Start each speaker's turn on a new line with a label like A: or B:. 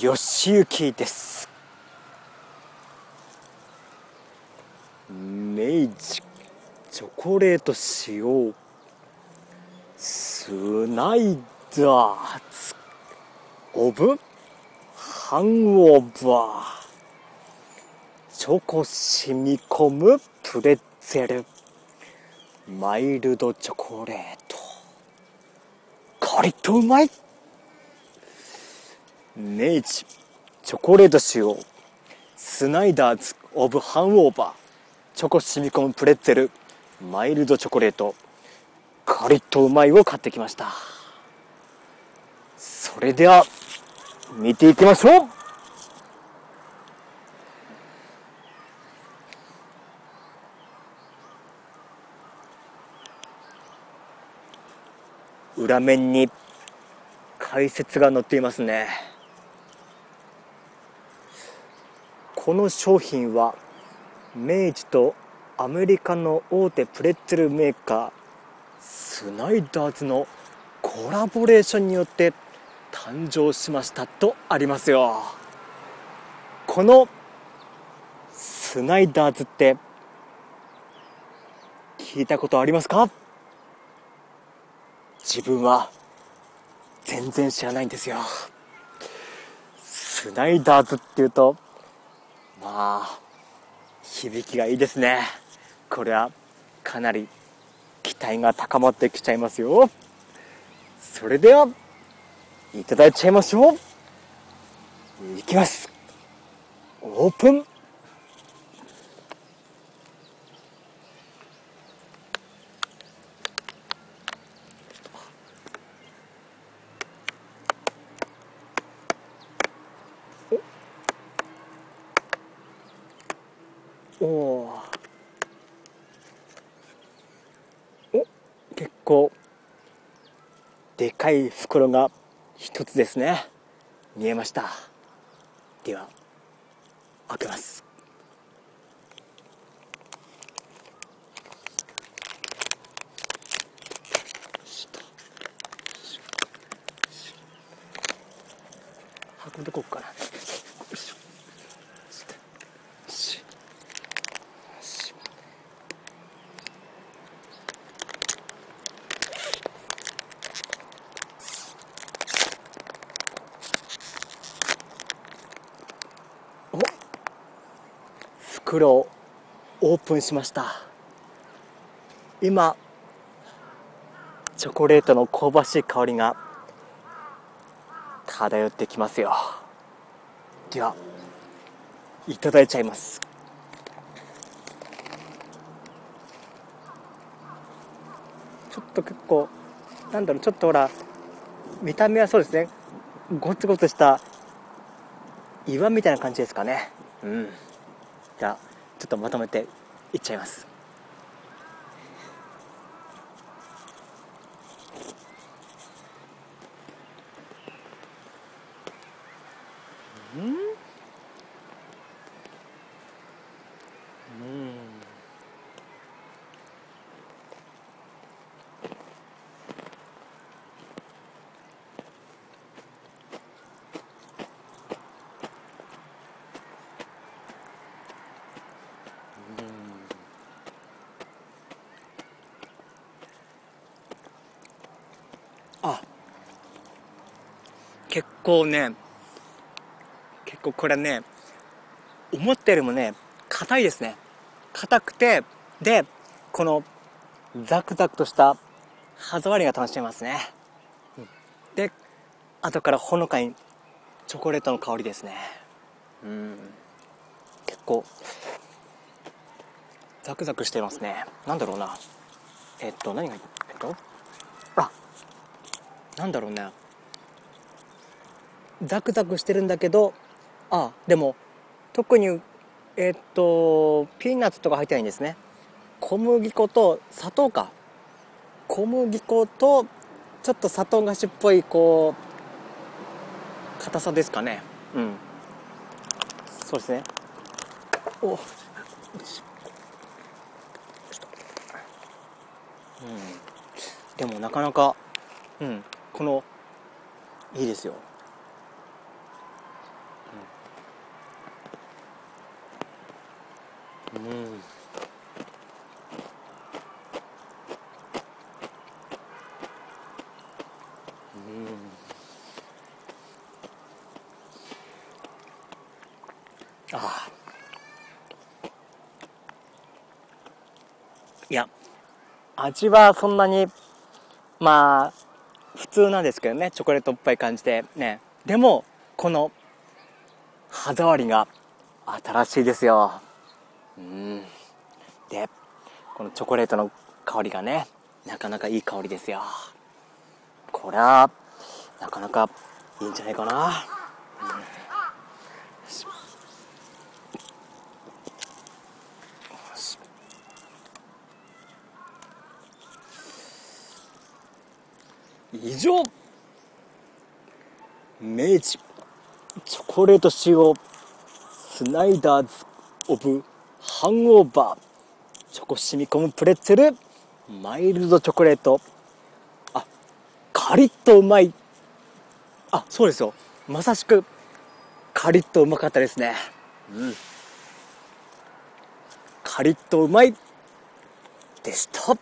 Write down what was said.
A: よしゆきです。明治チョコレート使用スナイダー。ズオブハンオーバーチョコ染み込むプレッツェル。マイルドチョコレート。カリッとうまい。明治チョコレート使用スナイダーズオブハンオーバーチョコ染み込むプレッツェルマイルドチョコレートカリッとうまいを買ってきました。それでは見ていきましょう。裏面に解説が載っていますね。この商品は明治とアメリカの大手プレッツェルメーカースナイダーズのコラボレーションによって誕生しましたとありますよ。このスナイダーズって聞いたことありますか？自分は全然知らないんですよ。スナイダーズっていうとまあ響きがいいですね。これはかなり期待が高まってきちゃいますよ。それではいただいちゃいましょう。いきます。オープン。おおお結構でかい袋が一つですね。見えました。では開けます。運んでこっかなよいしょししお袋をオープンしました。今チョコレートの香ばしい香りが漂ってきますよ。ではいただいちゃいます。ちょっと結構なんだろうちょっとほら見た目はそうですね。ゴツゴツした岩みたいな感じですかね。うん。ちょっとまとめていっちゃいます。構ね結構これね思ったよりもね硬いですね。硬くてでこのザクザクとした歯触りが楽しめますね、うんで後からほのかにチョコレートの香りですね。うん。結構ザクザクしてますね。なんだろうな。えっと何がえっと？あなんだろうねザクザクしてるんだけどあでも特にえっとピーナッツとか入ってないんですね。小麦粉と砂糖か。小麦粉とちょっと砂糖菓子っぽいこう硬さですかね。うん。そうですね。おうん。でもなかなかうん。このいいですよ。うん。ああいや味はそんなにまあ普通なんですけどねチョコレートっぽい感じでね。でもこの歯触りが新しいですよ。うん。でこのチョコレートの香りがねなかなかいい香りですよ。これはなかなかいいんじゃないかな、うん。以上明治チョコレート仕様スナイダーズオブハンオーバー。チョコ染み込むプレッツェル。マイルドチョコレート。あカリッとうまい。あそうですよ。まさしくカリッとうまかったですね。うん。カリッとうまい。でした。